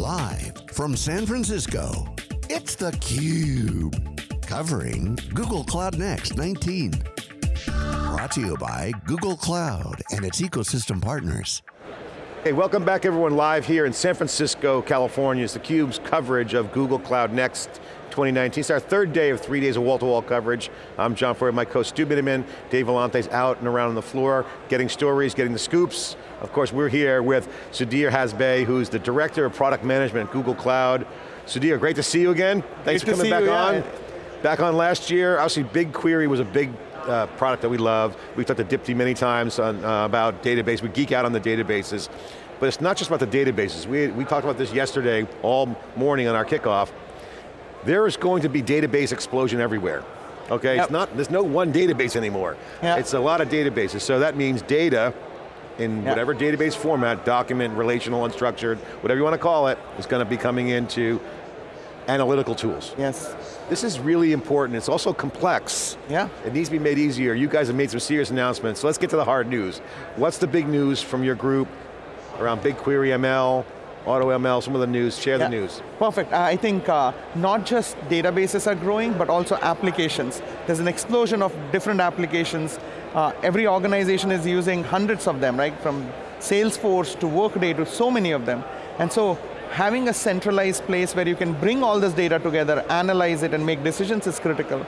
Live from San Francisco, it's theCUBE. Covering Google Cloud Next 19. Brought to you by Google Cloud and its ecosystem partners. Hey, welcome back everyone live here in San Francisco, California. It's theCUBE's coverage of Google Cloud Next 2019. It's our third day of three days of wall-to-wall -wall coverage. I'm John Furrier, my co Stu Miniman, Dave Vellante's out and around on the floor, getting stories, getting the scoops. Of course, we're here with Sudhir Hasbe, who's the Director of Product Management at Google Cloud. Sudhir, great to see you again. Thanks great for coming back you, on. Yeah. Back on last year, obviously BigQuery was a big uh, product that we love. We've talked to Dipti many times on, uh, about database. We geek out on the databases. But it's not just about the databases. We, we talked about this yesterday, all morning on our kickoff. There is going to be database explosion everywhere. Okay, yep. it's not, there's no one database anymore. Yep. It's a lot of databases, so that means data in yep. whatever database format, document, relational, unstructured, whatever you want to call it, is going to be coming into analytical tools. Yes. This is really important, it's also complex. Yeah. It needs to be made easier. You guys have made some serious announcements, so let's get to the hard news. What's the big news from your group around BigQuery ML, AutoML, some of the news, share yeah. the news. Perfect, I think uh, not just databases are growing, but also applications. There's an explosion of different applications. Uh, every organization is using hundreds of them, right? From Salesforce to Workday to so many of them. And so having a centralized place where you can bring all this data together, analyze it and make decisions is critical.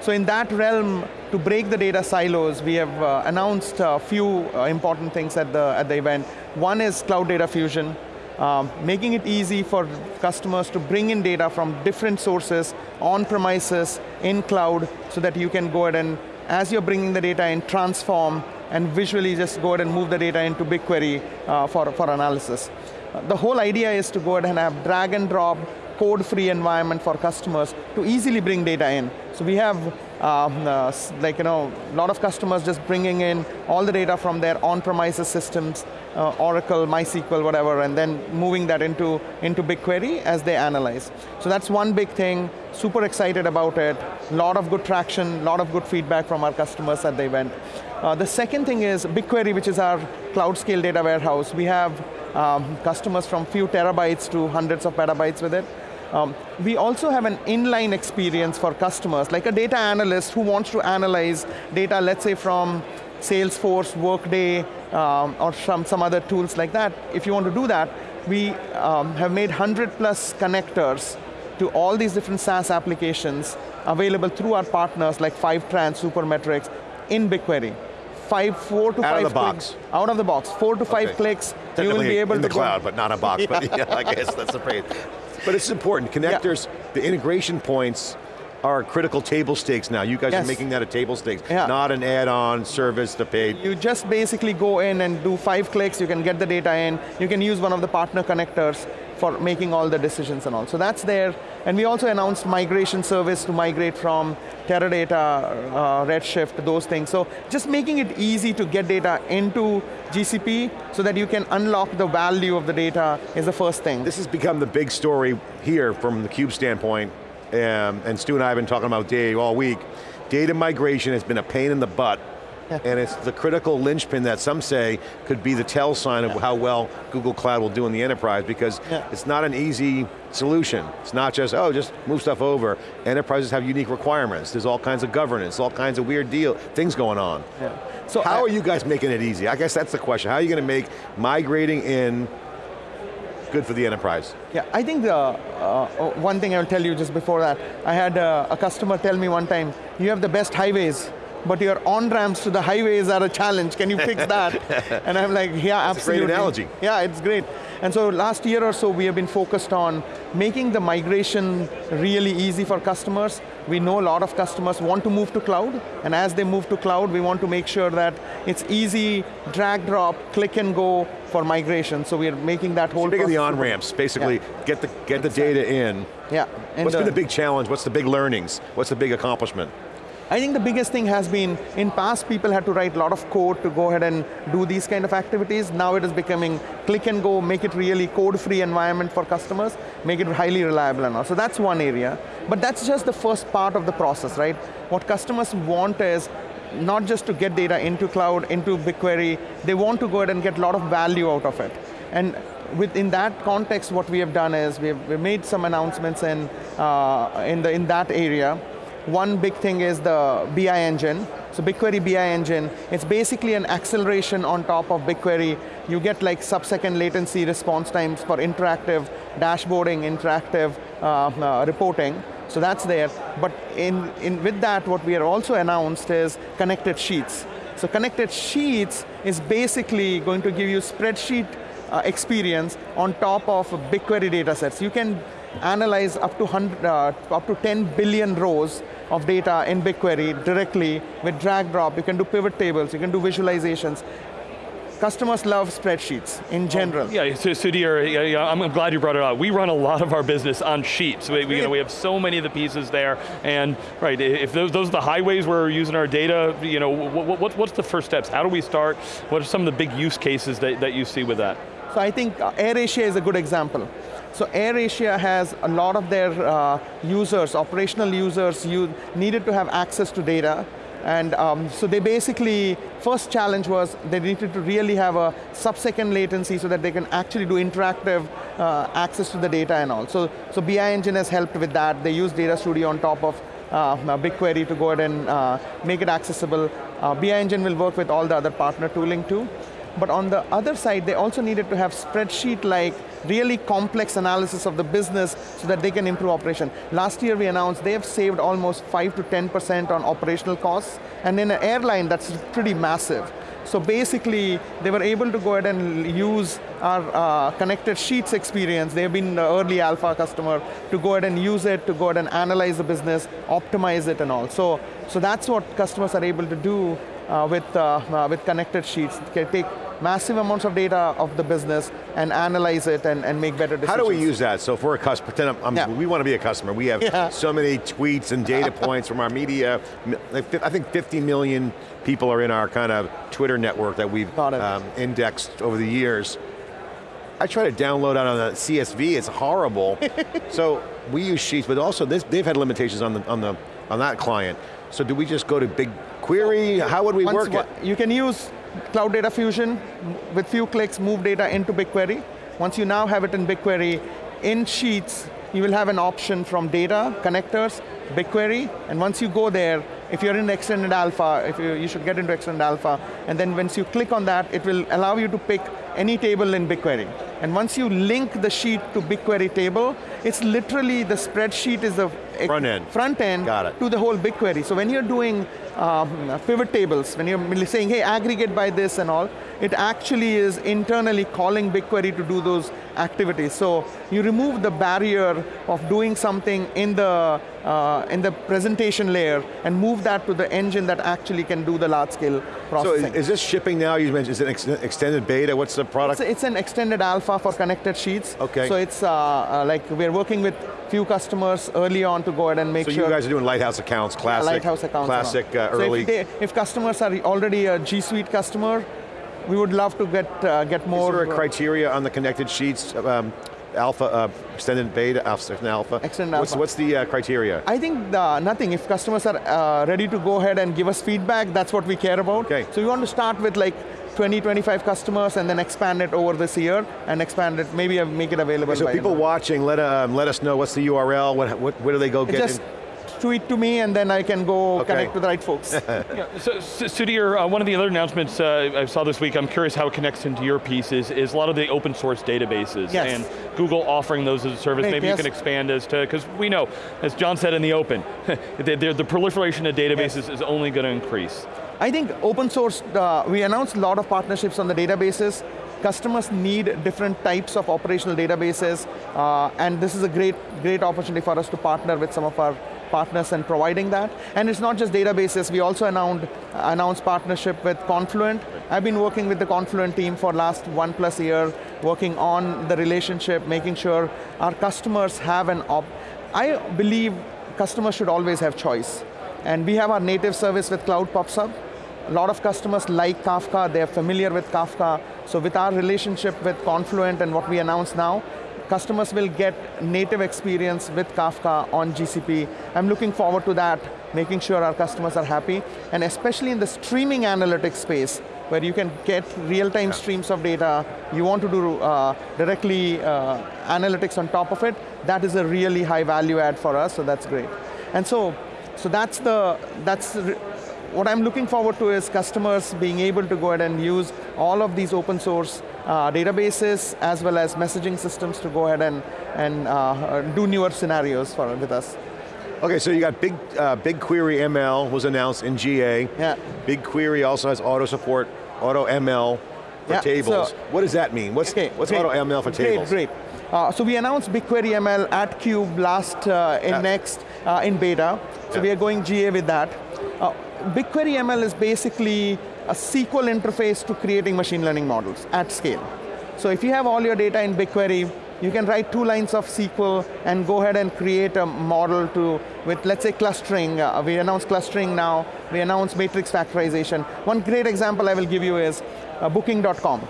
So in that realm, to break the data silos, we have uh, announced a few uh, important things at the, at the event. One is Cloud Data Fusion, um, making it easy for customers to bring in data from different sources, on premises, in cloud, so that you can go ahead and, as you're bringing the data in, transform, and visually just go ahead and move the data into BigQuery uh, for, for analysis. The whole idea is to go ahead and have drag and drop code-free environment for customers to easily bring data in. So we have um, uh, like you know, a lot of customers just bringing in all the data from their on-premises systems, uh, Oracle, MySQL, whatever, and then moving that into, into BigQuery as they analyze. So that's one big thing, super excited about it, a lot of good traction, a lot of good feedback from our customers at the event. Uh, the second thing is BigQuery, which is our cloud scale data warehouse. We have um, customers from few terabytes to hundreds of petabytes with it. Um, we also have an inline experience for customers, like a data analyst who wants to analyze data, let's say from Salesforce, Workday, um, or some, some other tools like that. If you want to do that, we um, have made 100 plus connectors to all these different SaaS applications available through our partners like Fivetran, Supermetrics, in BigQuery. Five, four to out five of the box. Out of the box, four to five okay. clicks, you will be able in to the cloud, but not a box, but yeah, I guess that's the phrase. But it's important, connectors, yeah. the integration points are critical table stakes now. You guys yes. are making that a table stakes, yeah. not an add-on service to pay. You just basically go in and do five clicks, you can get the data in, you can use one of the partner connectors for making all the decisions and all. So that's there, and we also announced migration service to migrate from Teradata, uh, Redshift, those things. So just making it easy to get data into GCP so that you can unlock the value of the data is the first thing. This has become the big story here from the CUBE standpoint, um, and Stu and I have been talking about data all week. Data migration has been a pain in the butt and it's the critical linchpin that some say could be the tell sign of yeah. how well Google Cloud will do in the enterprise because yeah. it's not an easy solution. It's not just, oh, just move stuff over. Enterprises have unique requirements. There's all kinds of governance, all kinds of weird deal, things going on. Yeah. So how I, are you guys making it easy? I guess that's the question. How are you going to make migrating in good for the enterprise? Yeah, I think the uh, one thing I'll tell you just before that, I had uh, a customer tell me one time, you have the best highways but your on-ramps to the highways are a challenge. Can you fix that? and I'm like, yeah, That's absolutely. a great analogy. Yeah, it's great. And so last year or so, we have been focused on making the migration really easy for customers. We know a lot of customers want to move to cloud, and as they move to cloud, we want to make sure that it's easy, drag, drop, click and go for migration. So we are making that whole of the on-ramps, basically, yeah. get the get the data in. Yeah. And What's uh, been the big challenge? What's the big learnings? What's the big accomplishment? I think the biggest thing has been, in past people had to write a lot of code to go ahead and do these kind of activities. Now it is becoming click and go, make it really code-free environment for customers, make it highly reliable and all. So that's one area. But that's just the first part of the process, right? What customers want is not just to get data into cloud, into BigQuery, they want to go ahead and get a lot of value out of it. And within that context, what we have done is we've, we've made some announcements in, uh, in, the, in that area. One big thing is the BI engine. So BigQuery BI engine, it's basically an acceleration on top of BigQuery. You get like sub-second latency response times for interactive dashboarding, interactive uh, uh, reporting. So that's there. But in, in, with that, what we are also announced is connected sheets. So connected sheets is basically going to give you spreadsheet uh, experience on top of BigQuery data sets. You can analyze up to, 100, uh, up to 10 billion rows of data in BigQuery directly with drag drop. You can do pivot tables, you can do visualizations. Customers love spreadsheets in general. Yeah, so Sudhir, yeah, yeah, I'm glad you brought it up. We run a lot of our business on sheets. We, we, you know, we have so many of the pieces there, and right, if those, those are the highways where we're using our data, you know, what, what, what's the first steps? How do we start? What are some of the big use cases that, that you see with that? So I think uh, AirAsia is a good example. So AirAsia has a lot of their uh, users, operational users, you needed to have access to data, and um, so they basically, first challenge was they needed to really have a sub-second latency so that they can actually do interactive uh, access to the data and all. So, so BI Engine has helped with that. They use Data Studio on top of uh, BigQuery to go ahead and uh, make it accessible. Uh, BI Engine will work with all the other partner tooling too. But on the other side, they also needed to have spreadsheet-like, really complex analysis of the business so that they can improve operation. Last year we announced they have saved almost 5 to 10% on operational costs, and in an airline, that's pretty massive. So basically, they were able to go ahead and use our uh, connected sheets experience. They've been early alpha customer to go ahead and use it, to go ahead and analyze the business, optimize it and all. So, so that's what customers are able to do uh, with, uh, uh, with connected sheets. Can take massive amounts of data of the business and analyze it and, and make better decisions. How do we use that? So if we're a customer, pretend I'm, yeah. we want to be a customer. We have yeah. so many tweets and data points from our media. I think 50 million people are in our kind of Twitter network that we've um, indexed over the years. I try to download out on the CSV, it's horrible. so we use Sheets, but also this, they've had limitations on, the, on, the, on that client. So do we just go to BigQuery? How would we Once, work it? You can use Cloud Data Fusion, with few clicks, move data into BigQuery. Once you now have it in BigQuery, in Sheets, you will have an option from data, connectors, BigQuery, and once you go there, if you're in extended alpha, if you, you should get into extended alpha, and then once you click on that, it will allow you to pick any table in BigQuery. And once you link the sheet to BigQuery table, it's literally the spreadsheet is the front end, front end Got it. to the whole BigQuery. So when you're doing um, pivot tables, when you're saying, hey, aggregate by this and all, it actually is internally calling BigQuery to do those activities. So you remove the barrier of doing something in the, uh, in the presentation layer and move that to the engine that actually can do the large scale processing. So is this shipping now? You mentioned, is it ex extended beta? What's the product? It's, it's, an extended alpha for connected sheets. Okay. So it's uh, uh, like we're working with few customers early on to go ahead and make so sure. So you guys are doing Lighthouse accounts, classic, yeah, Lighthouse accounts classic uh, early. So if, they, if, customers are already a G Suite customer, we would love to get uh, get more. Is there a criteria on the connected sheets? Um, alpha, uh, extended beta, alpha, alpha. Extended what's, alpha. What's the uh, criteria? I think the, nothing. If customers are uh, ready to go ahead and give us feedback, that's what we care about. Okay. So we want to start with like 20, 25 customers and then expand it over this year and expand it, maybe make it available. So people watching, let, um, let us know what's the URL, what, what, where do they go get Just tweet to me and then I can go okay. connect with the right folks. yeah, so, Sudhir, uh, one of the other announcements uh, I saw this week, I'm curious how it connects into your piece, is, is a lot of the open source databases. Yes. And Google offering those as a service. Maybe yes. you can expand as to, because we know, as John said in the open, the, the, the proliferation of databases yes. is only going to increase. I think open source, uh, we announced a lot of partnerships on the databases. Customers need different types of operational databases, uh, and this is a great, great opportunity for us to partner with some of our partners and providing that. And it's not just databases, we also announced, announced partnership with Confluent. I've been working with the Confluent team for last one plus year, working on the relationship, making sure our customers have an op. I believe customers should always have choice. And we have our native service with Cloud PubSub. A lot of customers like Kafka, they're familiar with Kafka. So with our relationship with Confluent and what we announced now, customers will get native experience with Kafka on GCP. I'm looking forward to that, making sure our customers are happy, and especially in the streaming analytics space, where you can get real-time Yeah. streams of data, you want to do uh, directly uh, analytics on top of it, that is a really high value add for us, so that's great. And so, so that's the, that's what I'm looking forward to is customers being able to go ahead and use all of these open source uh, databases as well as messaging systems to go ahead and, and uh, do newer scenarios for, with us. Okay, so you got Big uh, BigQuery ML was announced in GA. Yeah. BigQuery also has auto support, auto ML for Yeah, tables. so- what does that mean? What's, Okay, what's great. auto ML for great, tables? Great, Uh, so we announced BigQuery ML at Cube last uh, in Yeah. next uh, in beta. So Yeah. we are going GA with that. BigQuery ML is basically a SQL interface to creating machine learning models at scale. So if you have all your data in BigQuery, you can write two lines of SQL and go ahead and create a model to, with let's say clustering, uh, we announced clustering now, we announced matrix factorization. One great example I will give you is uh, booking.com.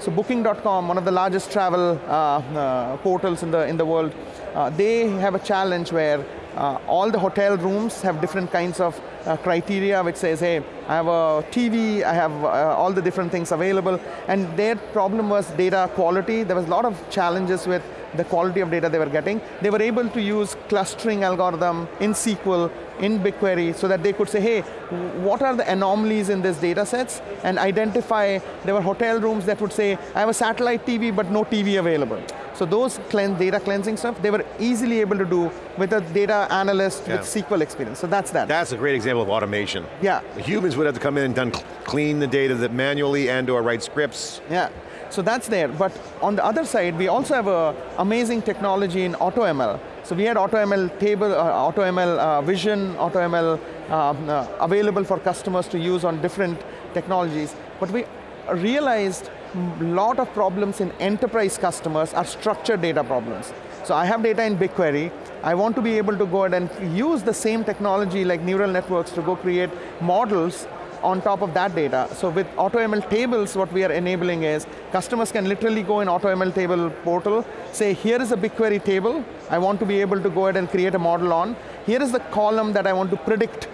So Booking.com, one of the largest travel uh, uh, portals in the, in the world, uh, they have a challenge where uh, all the hotel rooms have different kinds of uh, criteria which says, hey, I have a TV, I have uh, all the different things available, and their problem was data quality. There was a lot of challenges with the quality of data they were getting. They were able to use clustering algorithm in SQL, in BigQuery, so that they could say, hey, what are the anomalies in these data sets? And identify, there were hotel rooms that would say, I have a satellite TV, but no TV available. So those data cleansing stuff, they were easily able to do with a data analyst Yeah. with SQL experience. So that's that. That's a great example of automation. yeah. The humans would have to come in and done clean the data that manually and or write scripts. Yeah, so that's there. But on the other side, we also have a amazing technology in AutoML. So we had AutoML table, uh, AutoML uh, vision, AutoML um, uh, available for customers to use on different technologies. But we realized lot of problems in enterprise customers are structured data problems. So I have data in BigQuery, I want to be able to go ahead and use the same technology like neural networks to go create models on top of that data. So with AutoML tables, what we are enabling is customers can literally go in AutoML table portal, say here is a BigQuery table, I want to be able to go ahead and create a model on. Here is the column that I want to predict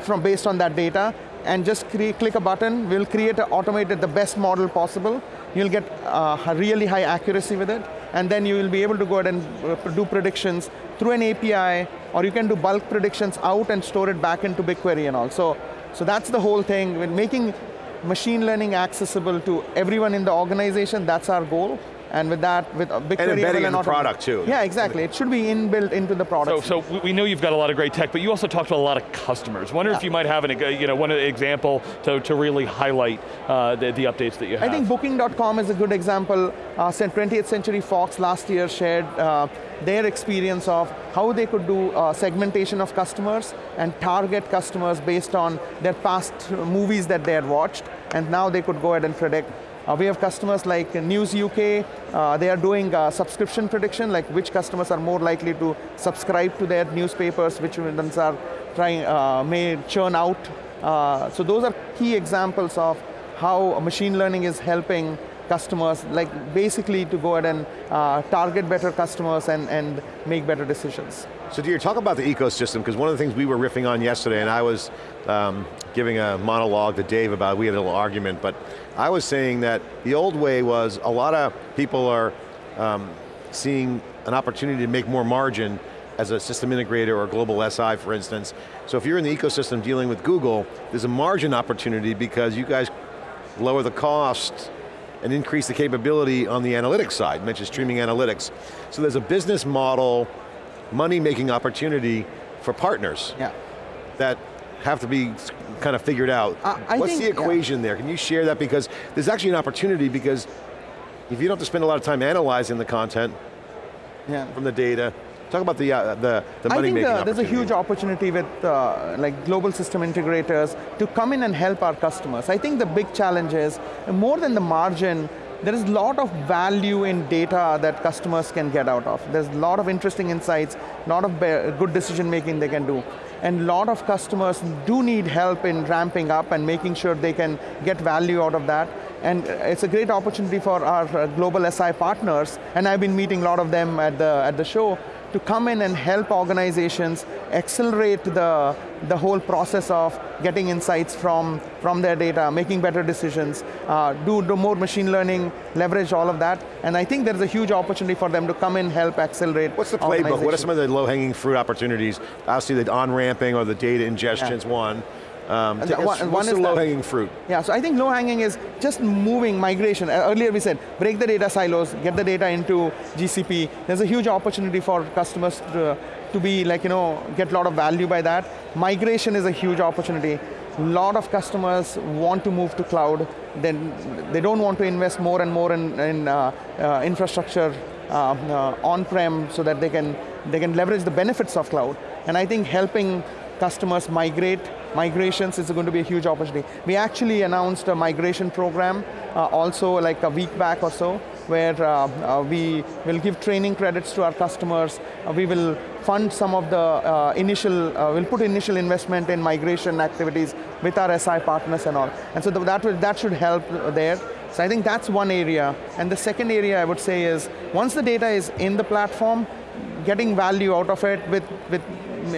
from based on that data, and just click a button, we'll create a automated the best model possible. You'll get uh, really high accuracy with it, and then you will be able to go ahead and uh, do predictions through an API, or you can do bulk predictions out and store it back into BigQuery and all. So, so that's the whole thing. When making machine learning accessible to everyone in the organization, that's our goal. And with that, with uh, BigQuery embedding ML in the product, too. Yeah, exactly. It should be inbuilt into the product. so we- we know you've got a lot of great tech, but you also talked to a lot of customers. Wonder if you might have an, you know, one example to, to really highlight uh, the, the updates that you have. I think Booking.com is a good example. Uh, 20th Century Fox last year shared uh, their experience of how they could do uh, segmentation of customers and target customers based on their past movies that they had watched, and now they could go ahead and predict. Uh, we have customers like News UK, uh, they are doing uh, subscription prediction, like which customers are more likely to subscribe to their newspapers, which ones are trying, uh, may churn out. Uh, so those are key examples of how machine learning is helping customers, like basically to go ahead and uh, target better customers and, and make better decisions. So do you talk about the ecosystem, because one of the things we were riffing on yesterday, and I was um, giving a monologue to Dave about, we had a little argument, but I was saying that the old way was a lot of people are um, seeing an opportunity to make more margin as a system integrator or a global SI, for instance. So if you're in the ecosystem dealing with Google, there's a margin opportunity because you guys lower the cost and increase the capability on the analytics side, mentioned streaming analytics. So there's a business model, money-making opportunity for partners Yeah. that have to be kind of figured out. I- I What's think- the yeah. equation there? Can you share that? Because there's actually an opportunity because if you don't have to spend a lot of time analyzing the content Yeah. from the data, talk about the, uh, the, the I think money-making uh, there's a huge opportunity with uh, like global system integrators to come in and help our customers. I think the big challenge is, more than the margin, there is a lot of value in data that customers can get out of. There's a lot of interesting insights, a lot of good decision making they can do. And a lot of customers do need help in ramping up and making sure they can get value out of that. And it's a great opportunity for our uh, global SI partners, and I've been meeting a lot of them at the, at the show, to come in and help organizations accelerate the, the whole process of getting insights from, from their data, making better decisions, uh, do, do more machine learning, leverage all of that, and I think there's a huge opportunity for them to come in, help accelerate What's the playbook? What are some of the low-hanging fruit opportunities? Obviously the on-ramping or the data ingestion is yeah. one. Um, take us, one, what's the low-hanging fruit? Yeah, so I think low-hanging is just moving migration. Uh, earlier we said, break the data silos, get the data into GCP. There's a huge opportunity for customers to, to be like, you know, get a lot of value by that. Migration is a huge opportunity. A lot of customers want to move to cloud, then they don't want to invest more and more in, in uh, uh, infrastructure uh, uh on-prem so that they can, they can leverage the benefits of cloud. And I think helping customers migrate migrations is going to be a huge opportunity. We actually announced a migration program uh, also like a week back or so, where uh, uh, we will give training credits to our customers. Uh, we will fund some of the uh, initial, we'll put initial investment in migration activities with our SI partners and all. And so that, will, that should help there. So I think that's one area. And the second area I would say is, once the data is in the platform, getting value out of it with, with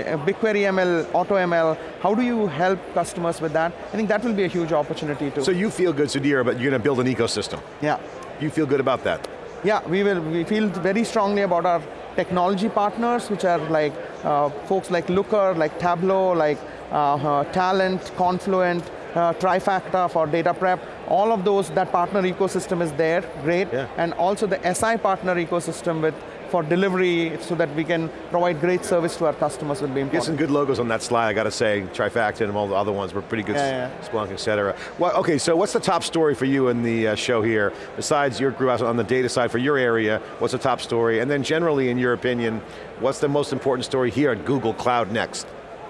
BigQuery ML, AutoML, how do you help customers with that? I think that will be a huge opportunity too. So you feel good, Sudhir, but you're going to build an ecosystem. Yeah. You feel good about that? Yeah, we will. We feel very strongly about our technology partners, which are like uh, folks like Looker, like Tableau, like uh, uh, Talend, Confluent, uh, Trifacta for data prep, all of those, that partner ecosystem is there, great. Yeah. And also the SI partner ecosystem with for delivery so that we can provide great service to our customers will be important. Get some good logos on that slide, I got to say. Trifacta and all the other ones were pretty good, yeah, yeah. Splunk, et cetera. Well, okay, so what's the top story for you in the uh, show here? Besides your group on the data side for your area, what's the top story? And then generally, in your opinion, what's the most important story here at Google Cloud Next?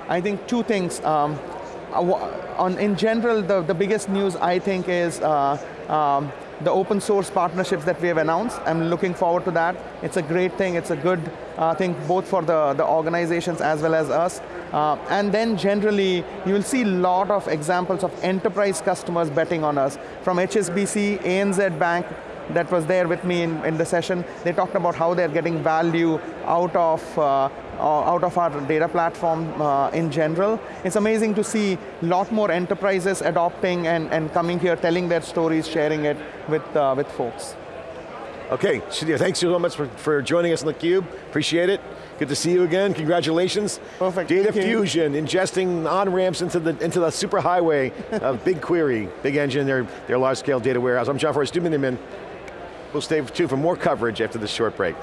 I think two things. Um, uh, on, in general, the, the biggest news I think is uh, um, the open source partnerships that we have announced. I'm looking forward to that. It's a great thing, it's a good uh, thing both for the, the organizations as well as us. Uh, and then generally, you will see a lot of examples of enterprise customers betting on us. From HSBC, ANZ Bank, that was there with me in, in the session, they talked about how they're getting value out of uh, out of our data platform uh, in general. It's amazing to see a lot more enterprises adopting and, and coming here, telling their stories, sharing it with, uh, with folks. Okay, Sudhir, thanks so much for, for joining us on theCUBE, appreciate it. Good to see you again, congratulations. Perfect. Data fusion, ingesting on-ramps into the, into the super highway of BigQuery, big engine, their, their large scale data warehouse. I'm John Furrier, Stu Miniman. We'll stay tuned for more coverage after this short break.